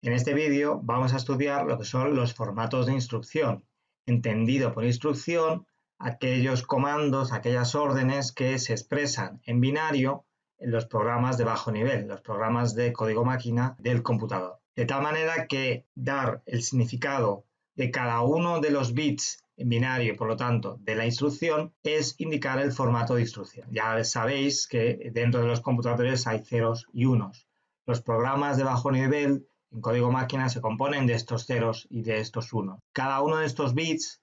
En este vídeo vamos a estudiar lo que son los formatos de instrucción, entendido por instrucción aquellos comandos, aquellas órdenes que se expresan en binario en los programas de bajo nivel, los programas de código máquina del computador. De tal manera que dar el significado de cada uno de los bits en binario, por lo tanto, de la instrucción, es indicar el formato de instrucción. Ya sabéis que dentro de los computadores hay ceros y unos. Los programas de bajo nivel en código máquina se componen de estos ceros y de estos unos. Cada uno de estos bits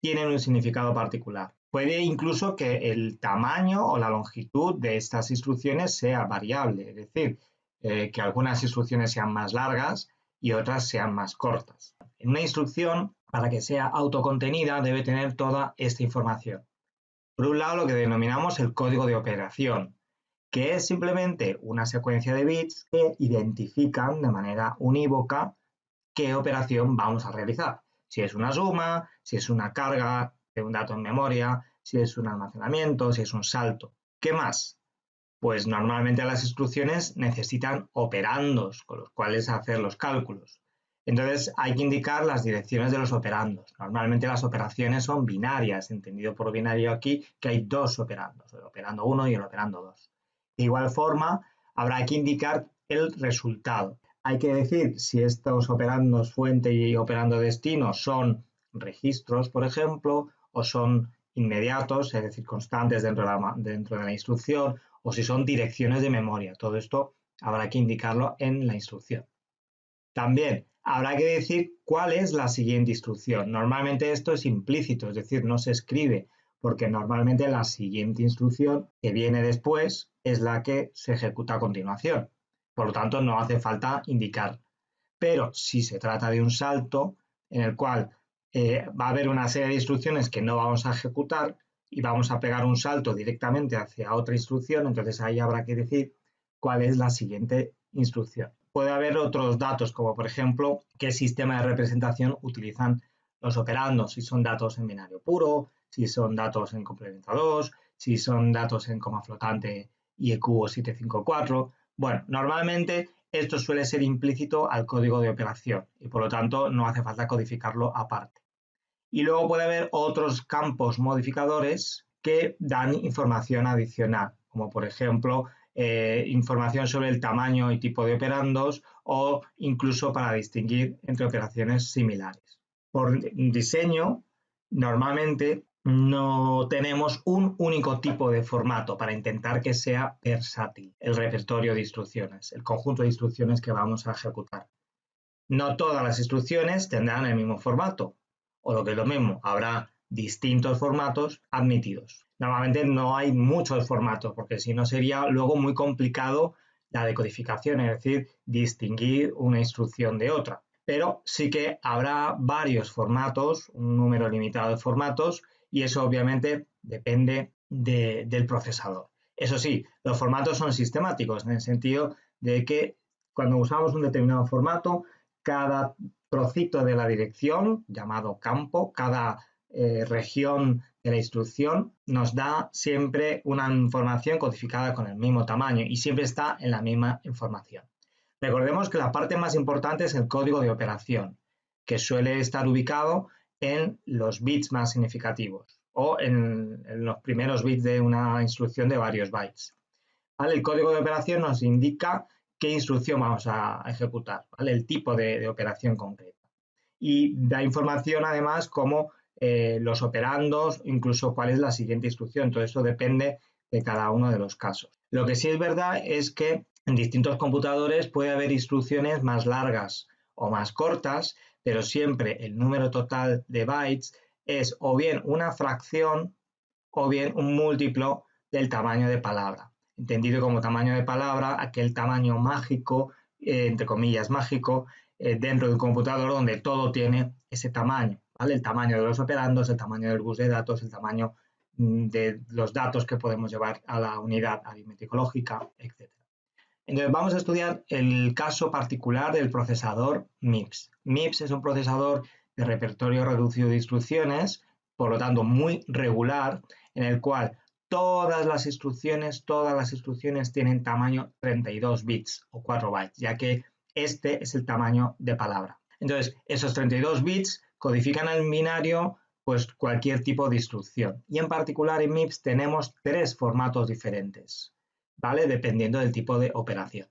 tiene un significado particular. Puede incluso que el tamaño o la longitud de estas instrucciones sea variable, es decir, eh, que algunas instrucciones sean más largas y otras sean más cortas. En una instrucción, para que sea autocontenida, debe tener toda esta información. Por un lado, lo que denominamos el código de operación, que es simplemente una secuencia de bits que identifican de manera unívoca qué operación vamos a realizar. Si es una suma, si es una carga de un dato en memoria, si es un almacenamiento, si es un salto. ¿Qué más? Pues normalmente las instrucciones necesitan operandos con los cuales hacer los cálculos. Entonces hay que indicar las direcciones de los operandos. Normalmente las operaciones son binarias, entendido por binario aquí que hay dos operandos, el operando 1 y el operando 2. De igual forma, habrá que indicar el resultado. Hay que decir si estos operandos fuente y operando destino son registros, por ejemplo, o son inmediatos, es decir, constantes dentro de, la, dentro de la instrucción, o si son direcciones de memoria. Todo esto habrá que indicarlo en la instrucción. También habrá que decir cuál es la siguiente instrucción. Normalmente esto es implícito, es decir, no se escribe, porque normalmente la siguiente instrucción que viene después es la que se ejecuta a continuación. Por lo tanto, no hace falta indicar. Pero si se trata de un salto en el cual eh, va a haber una serie de instrucciones que no vamos a ejecutar y vamos a pegar un salto directamente hacia otra instrucción, entonces ahí habrá que decir cuál es la siguiente instrucción. Puede haber otros datos, como por ejemplo qué sistema de representación utilizan los operandos, si son datos en binario puro, si son datos en complemento 2, si son datos en coma flotante IEQ o 754. Bueno, normalmente esto suele ser implícito al código de operación y por lo tanto no hace falta codificarlo aparte. Y luego puede haber otros campos modificadores que dan información adicional, como por ejemplo eh, información sobre el tamaño y tipo de operandos o incluso para distinguir entre operaciones similares. Por diseño, normalmente no tenemos un único tipo de formato para intentar que sea versátil el repertorio de instrucciones, el conjunto de instrucciones que vamos a ejecutar. No todas las instrucciones tendrán el mismo formato, o lo que es lo mismo, habrá distintos formatos admitidos. Normalmente no hay muchos formatos, porque si no sería luego muy complicado la decodificación, es decir, distinguir una instrucción de otra. Pero sí que habrá varios formatos, un número limitado de formatos, y eso obviamente depende del procesador. Eso sí, los formatos son sistemáticos en el sentido de que cuando usamos un determinado formato, cada trocito de la dirección, llamado campo, cada eh, región de la instrucción, nos da siempre una información codificada con el mismo tamaño y siempre está en la misma información. Recordemos que la parte más importante es el código de operación, que suele estar ubicado en los bits más significativos o en, los primeros bits de una instrucción de varios bytes. El código de operación nos indica qué instrucción vamos a ejecutar, el tipo de, operación concreta. Y da información además como eh, los operandos, incluso cuál es la siguiente instrucción. Todo eso depende de cada uno de los casos. Lo que sí es verdad es que en distintos computadores puede haber instrucciones más largas o más cortas pero siempre el número total de bytes es o bien una fracción o bien un múltiplo del tamaño de palabra. Entendido como tamaño de palabra, aquel tamaño mágico, eh, entre comillas mágico, eh, dentro de un computador donde todo tiene ese tamaño. El tamaño de los operandos, el tamaño del bus de datos, el tamaño mm, de los datos que podemos llevar a la unidad aritmético lógica, etc. Entonces vamos a estudiar el caso particular del procesador MIPS. MIPS es un procesador de repertorio reducido de instrucciones, por lo tanto muy regular, en el cual todas las instrucciones, todas las instrucciones tienen tamaño 32 bits o 4 bytes, ya que este es el tamaño de palabra. Entonces, esos 32 bits codifican en binario pues cualquier tipo de instrucción. Y en particular en MIPS tenemos tres formatos diferentes, ¿vale? Dependiendo del tipo de operación.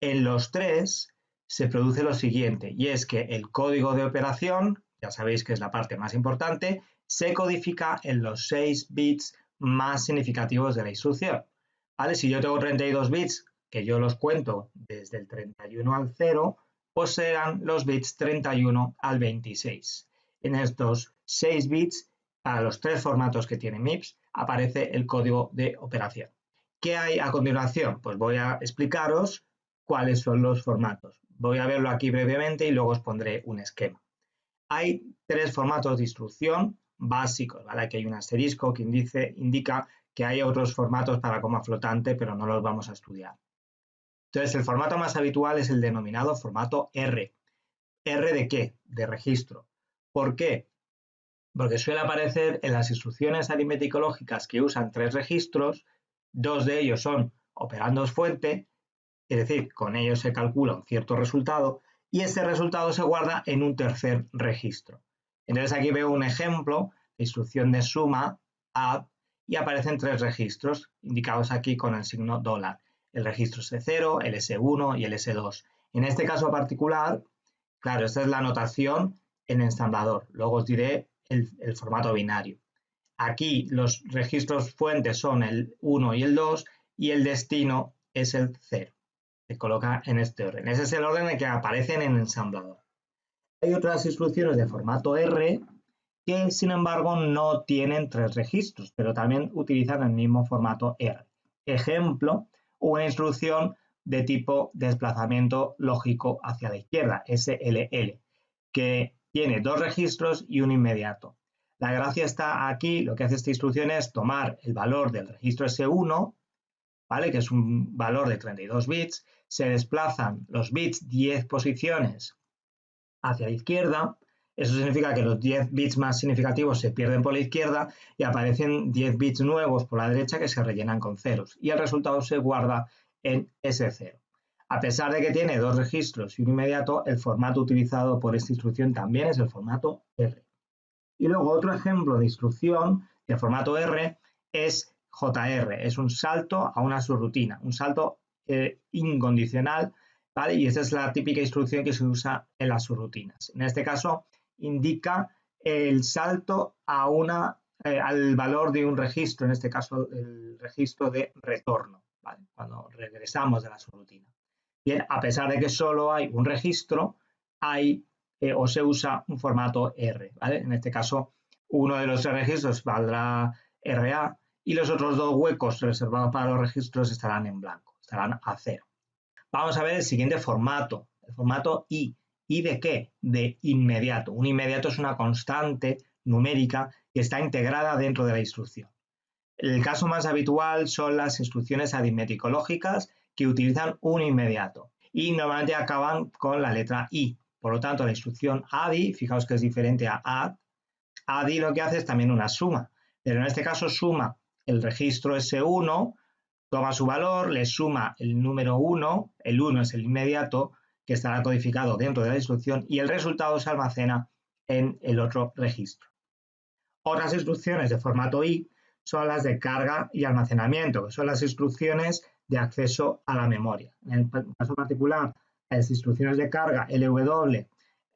En los tres se produce lo siguiente, y es que el código de operación, ya sabéis que es la parte más importante, se codifica en los 6 bits más significativos de la instrucción. ¿Vale? Si yo tengo 32 bits, que yo los cuento desde el 31 al 0, pues serán los bits 31 al 26. En estos 6 bits, para los tres formatos que tiene MIPS, aparece el código de operación. ¿Qué hay a continuación? Pues voy a explicaros cuáles son los formatos. Voy a verlo aquí brevemente y luego os pondré un esquema. Hay tres formatos de instrucción básicos, ¿vale? Aquí hay un asterisco que indica que hay otros formatos para coma flotante, pero no los vamos a estudiar. Entonces, el formato más habitual es el denominado formato R. ¿R de qué? De registro. ¿Por qué? Porque suele aparecer en las instrucciones aritmético-lógicas que usan tres registros, dos de ellos son operandos fuente, es decir, con ellos se calcula un cierto resultado, y ese resultado se guarda en un tercer registro. Entonces aquí veo un ejemplo, de instrucción de suma, add, y aparecen tres registros, indicados aquí con el signo dólar. El registro S0, el S1 y el S2. En este caso particular, claro, esta es la notación en ensamblador. Luego os diré el formato binario. Aquí los registros fuentes son el 1 y el 2 y el destino es el 0 se coloca en este orden. Ese es el orden en que aparecen en ensamblador. Hay otras instrucciones de formato R que, sin embargo, no tienen tres registros, pero también utilizan el mismo formato R. Ejemplo, una instrucción de tipo desplazamiento lógico hacia la izquierda, SLL, que tiene dos registros y un inmediato. La gracia está aquí, lo que hace esta instrucción es tomar el valor del registro S1, ¿vale? que es un valor de 32 bits, se desplazan los bits 10 posiciones hacia la izquierda, eso significa que los 10 bits más significativos se pierden por la izquierda y aparecen 10 bits nuevos por la derecha que se rellenan con ceros y el resultado se guarda en ese cero. A pesar de que tiene dos registros y un inmediato, el formato utilizado por esta instrucción también es el formato R. Y luego otro ejemplo de instrucción de formato R es JR, es un salto a una subrutina, un salto eh, incondicional, ¿vale? Y esa es la típica instrucción que se usa en las subrutinas. En este caso, indica el salto a una, eh, al valor de un registro, en este caso el registro de retorno, ¿vale? Cuando regresamos de la subrutina. Bien, a pesar de que solo hay un registro, hay eh, o se usa un formato R. En este caso, uno de los registros valdrá RA y los otros dos huecos reservados para los registros estarán en blanco estarán a cero. Vamos a ver el siguiente formato, el formato I. ¿I de qué? De inmediato. Un inmediato es una constante numérica que está integrada dentro de la instrucción. El caso más habitual son las instrucciones aritmético-lógicas que utilizan un inmediato y normalmente acaban con la letra I. Por lo tanto, la instrucción ADI, fijaos que es diferente a add, ADI lo que hace es también una suma, pero en este caso suma el registro S1 toma su valor, le suma el número 1, el 1 es el inmediato que estará codificado dentro de la instrucción y el resultado se almacena en el otro registro. Otras instrucciones de formato I son las de carga y almacenamiento, que son las instrucciones de acceso a la memoria. En el caso particular, las instrucciones de carga LW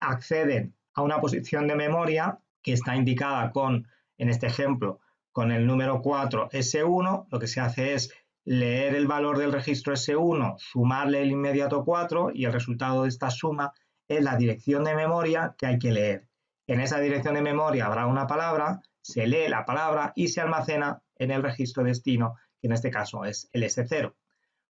acceden a una posición de memoria que está indicada con, en este ejemplo, con el número 4 S1, lo que se hace es leer el valor del registro S1, sumarle el inmediato 4 y el resultado de esta suma es la dirección de memoria que hay que leer. En esa dirección de memoria habrá una palabra, se lee la palabra y se almacena en el registro destino, que en este caso es el S0.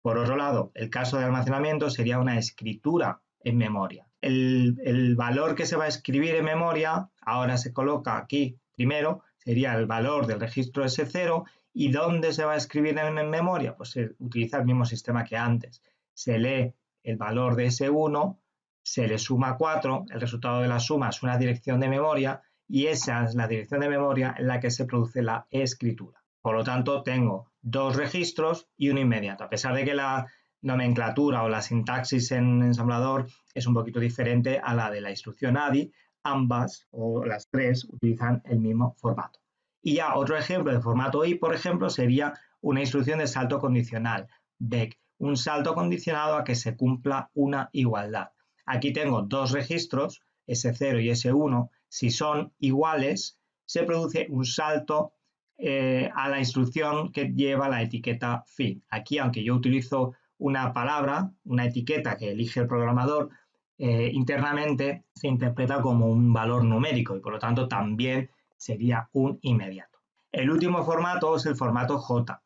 Por otro lado, el caso de almacenamiento sería una escritura en memoria. El, valor que se va a escribir en memoria, ahora se coloca aquí primero, sería el valor del registro S0 ¿Y dónde se va a escribir en, memoria? Pues se utiliza el mismo sistema que antes. Se lee el valor de ese 1, se le suma 4, el resultado de la suma es una dirección de memoria y esa es la dirección de memoria en la que se produce la escritura. Por lo tanto, tengo dos registros y uno inmediato. A pesar de que la, nomenclatura o la sintaxis en ensamblador es un poquito diferente a la de la instrucción ADI. Ambas o las tres utilizan el mismo formato. Y ya otro ejemplo de formato I, por ejemplo, sería una instrucción de salto condicional, BEC, un salto condicionado a que se cumpla una igualdad. Aquí tengo dos registros, S0 y S1. Si son iguales, se produce un salto eh, a la instrucción que lleva la etiqueta fin. Aquí, aunque yo utilizo una palabra, una etiqueta que elige el programador, eh, internamente se interpreta como un valor numérico y por lo tanto también sería un inmediato. El último formato es el formato J.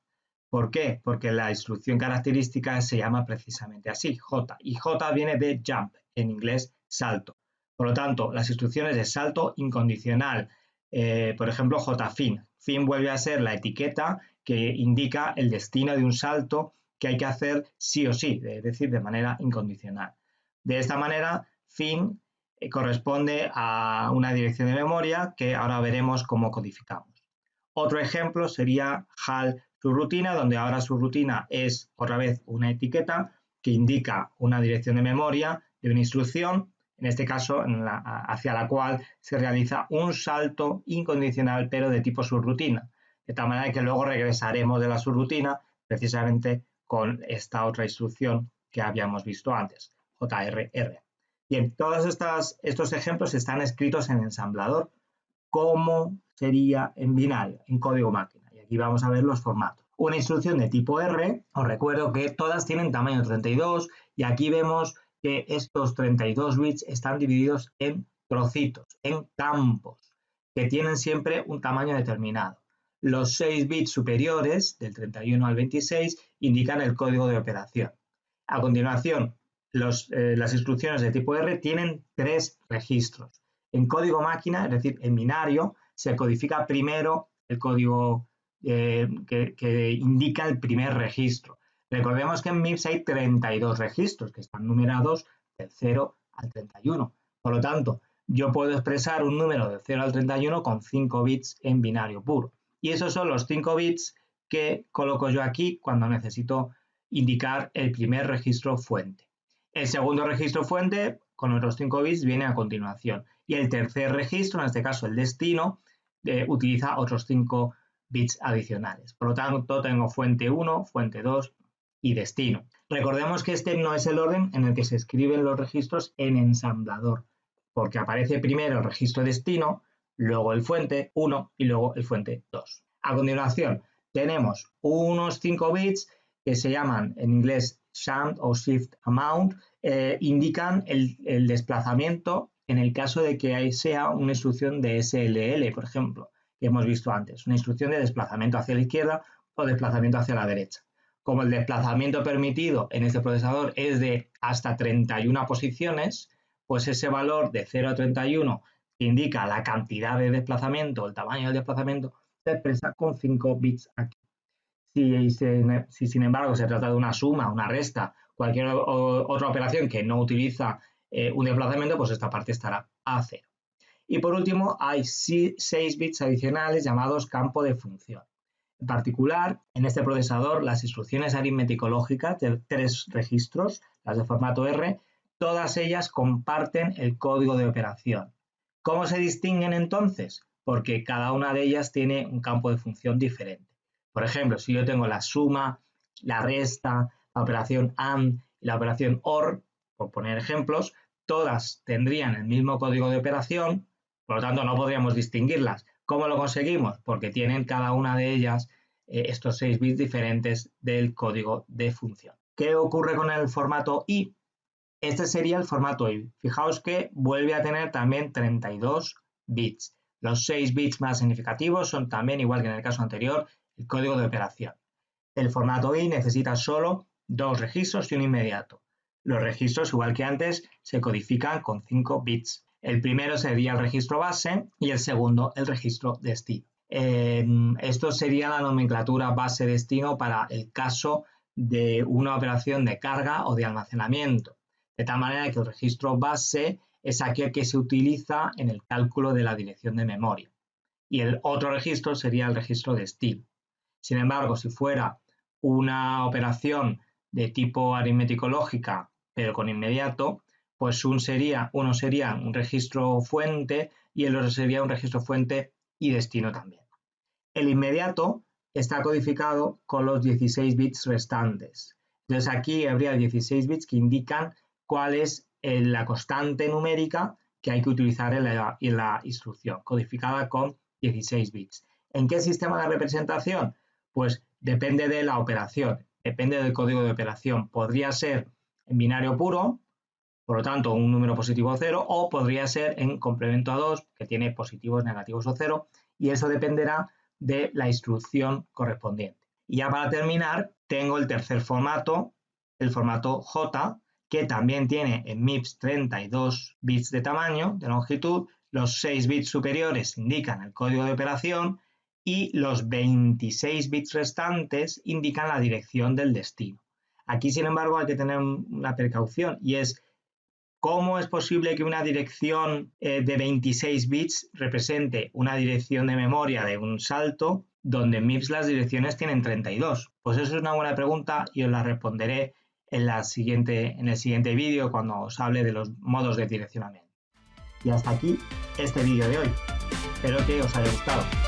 ¿Por qué? Porque la instrucción característica se llama precisamente así, J. Y J viene de jump, en inglés salto. Por lo tanto, las instrucciones de salto incondicional, eh, por ejemplo, JFIN. Fin vuelve a ser la etiqueta que indica el destino de un salto que hay que hacer sí o sí, es decir, de manera incondicional. De esta manera, fin eh, corresponde a una dirección de memoria que ahora veremos cómo codificamos. Otro ejemplo sería HAL rutina, donde ahora su rutina es otra vez una etiqueta que indica una dirección de memoria de una instrucción, en este caso hacia la cual se realiza un salto incondicional pero de tipo subrutina, de tal manera que luego regresaremos de la subrutina precisamente con esta otra instrucción que habíamos visto antes, JRR. Bien, todos estos ejemplos están escritos en ensamblador, como sería en binario, en código máquina. Y aquí vamos a ver los formatos. Una instrucción de tipo R, os recuerdo que todas tienen tamaño 32 y aquí vemos que estos 32 bits están divididos en trocitos, en campos, que tienen siempre un tamaño determinado. Los 6 bits superiores, del 31 al 26, indican el código de operación. A continuación, eh, las instrucciones de tipo R tienen tres registros. En código máquina, es decir, en binario, se codifica primero el código eh, que, indica el primer registro. Recordemos que en MIPS hay 32 registros que están numerados del 0 al 31. Por lo tanto, yo puedo expresar un número del 0 al 31 con 5 bits en binario puro. Y esos son los 5 bits que coloco yo aquí cuando necesito indicar el primer registro fuente. El segundo registro fuente, con otros 5 bits, viene a continuación. Y el tercer registro, en este caso el destino, eh, utiliza otros 5 bits adicionales. Por lo tanto, tengo fuente 1, fuente 2 y destino. Recordemos que este no es el orden en el que se escriben los registros en ensamblador, porque aparece primero el registro destino, luego el fuente 1 y luego el fuente 2. A continuación, tenemos unos 5 bits que se llaman en inglés SHAMP o Shift Amount, eh, indican el, el, desplazamiento en el caso de que sea una instrucción de SLL, por ejemplo, que hemos visto antes, una instrucción de desplazamiento hacia la izquierda o desplazamiento hacia la derecha. Como el desplazamiento permitido en este procesador es de hasta 31 posiciones, pues ese valor de 0 a 31 indica la cantidad de desplazamiento, el tamaño del desplazamiento, se expresa con 5 bits aquí. Si, si, sin embargo se trata de una suma, una resta, cualquier otra operación que no utiliza eh, un desplazamiento, pues esta parte estará a 0. Y por último, hay 6 bits adicionales llamados campo de función. En particular, en este procesador, las instrucciones aritmético-lógicas de tres registros, las de formato R, todas ellas comparten el código de operación. ¿Cómo se distinguen entonces? Porque cada una de ellas tiene un campo de función diferente. Por ejemplo, si yo tengo la suma, la resta, la operación AND y la operación OR, por poner ejemplos, todas tendrían el mismo código de operación, por lo tanto, no podríamos distinguirlas. ¿Cómo lo conseguimos? Porque tienen cada una de ellas eh, estos 6 bits diferentes del código de función. ¿Qué ocurre con el formato I? Este sería el formato I. Fijaos que vuelve a tener también 32 bits. Los 6 bits más significativos son también, igual que en el caso anterior, el código de operación. El formato I necesita solo dos registros y un inmediato. Los registros, igual que antes, se codifican con 5 bits. El primero sería el registro base y el segundo el registro destino. esto sería la nomenclatura base-destino para el caso de una operación de carga o de almacenamiento. De tal manera que el registro base es aquel que se utiliza en el cálculo de la dirección de memoria. Y el otro registro sería el registro destino. Sin embargo, si fuera una operación de tipo aritmético lógica, pero con inmediato, pues un sería, uno sería un registro fuente y el otro sería un registro fuente y destino también. El inmediato está codificado con los 16 bits restantes. Entonces aquí habría 16 bits que indican cuál es eh, la constante numérica que hay que utilizar en la, en la instrucción, codificada con 16 bits. ¿En qué sistema de representación? Pues depende de la operación, depende del código de operación. Podría ser en binario puro, por lo tanto un número positivo o cero, o podría ser en complemento a 2, que tiene positivos, negativos o cero, y eso dependerá de la instrucción correspondiente. Y ya para terminar, tengo el tercer formato, el formato J, que también tiene en MIPS 32 bits de tamaño, de longitud, los 6 bits superiores indican el código de operación y los 26 bits restantes indican la dirección del destino. Aquí, sin embargo, hay que tener una precaución y es cómo es posible que una dirección eh, de 26 bits represente una dirección de memoria de un salto donde MIPS las direcciones tienen 32. Pues eso es una buena pregunta y os la responderé en el siguiente vídeo cuando os hable de los modos de direccionamiento. Y hasta aquí este vídeo de hoy. Espero que os haya gustado.